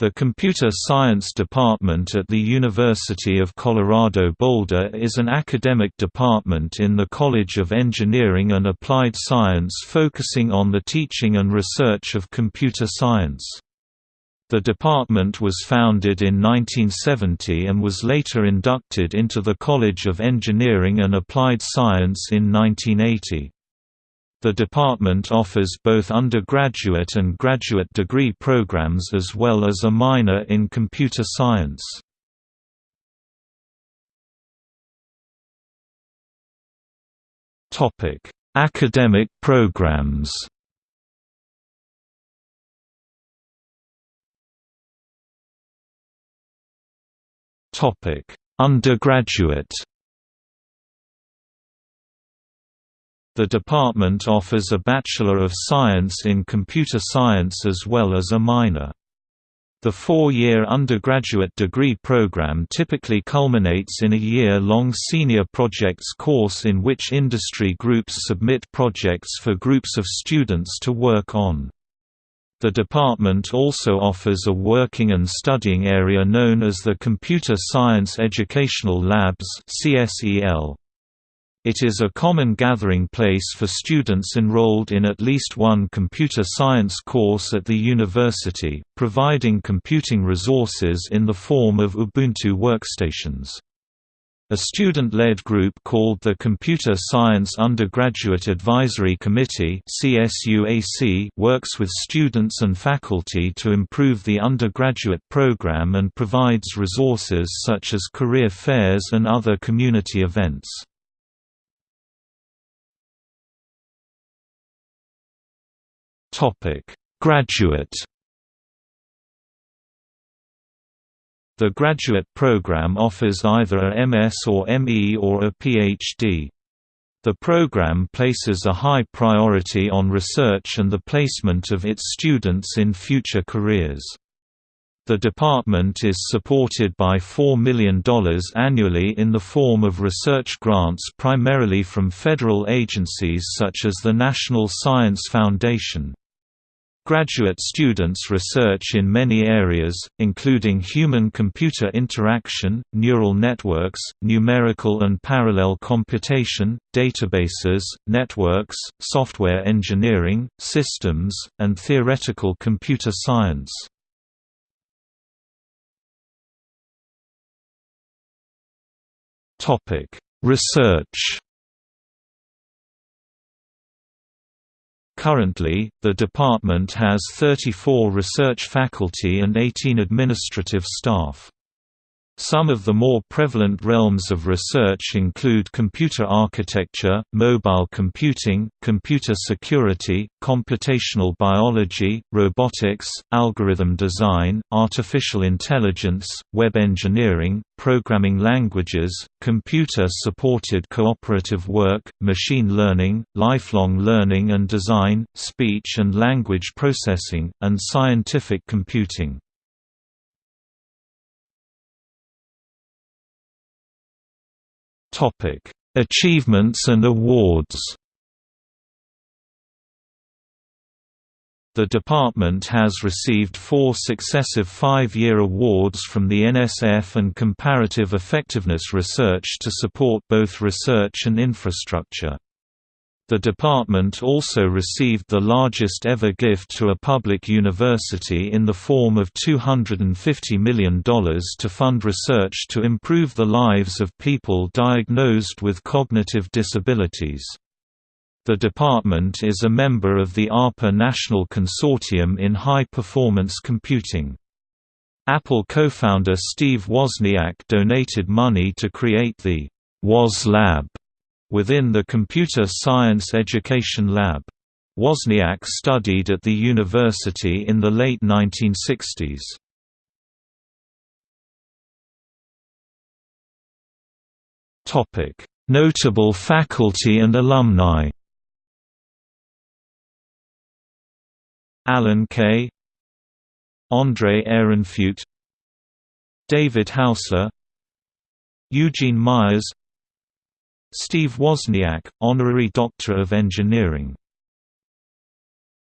The Computer Science Department at the University of Colorado Boulder is an academic department in the College of Engineering and Applied Science focusing on the teaching and research of computer science. The department was founded in 1970 and was later inducted into the College of Engineering and Applied Science in 1980. The department offers both undergraduate and graduate degree programs as well as a minor in computer science. Topic: Academic programs. Topic: Undergraduate The department offers a Bachelor of Science in Computer Science as well as a minor. The four-year undergraduate degree program typically culminates in a year-long senior projects course in which industry groups submit projects for groups of students to work on. The department also offers a working and studying area known as the Computer Science Educational Labs CSEL. It is a common gathering place for students enrolled in at least one computer science course at the university, providing computing resources in the form of Ubuntu workstations. A student-led group called the Computer Science Undergraduate Advisory Committee works with students and faculty to improve the undergraduate program and provides resources such as career fairs and other community events. Topic: Graduate The graduate program offers either a MS or ME or a PhD. The program places a high priority on research and the placement of its students in future careers. The department is supported by $4 million annually in the form of research grants primarily from federal agencies such as the National Science Foundation. Graduate students research in many areas, including human-computer interaction, neural networks, numerical and parallel computation, databases, networks, software engineering, systems, and theoretical computer science. Research Currently, the department has 34 research faculty and 18 administrative staff. Some of the more prevalent realms of research include computer architecture, mobile computing, computer security, computational biology, robotics, algorithm design, artificial intelligence, web engineering, programming languages, computer-supported cooperative work, machine learning, lifelong learning and design, speech and language processing, and scientific computing. Topic: Achievements and awards. The department has received four successive five-year awards from the NSF and Comparative Effectiveness Research to support both research and infrastructure. The department also received the largest ever gift to a public university in the form of $250 million to fund research to improve the lives of people diagnosed with cognitive disabilities. The department is a member of the ARPA National Consortium in High-Performance Computing. Apple co-founder Steve Wozniak donated money to create the WOZ Lab within the Computer Science Education Lab. Wozniak studied at the university in the late 1960s. Notable faculty and alumni. Alan Kay Andrei Ehrenfeucht. David Haussler. Eugene Myers Steve Wozniak, Honorary Doctor of Engineering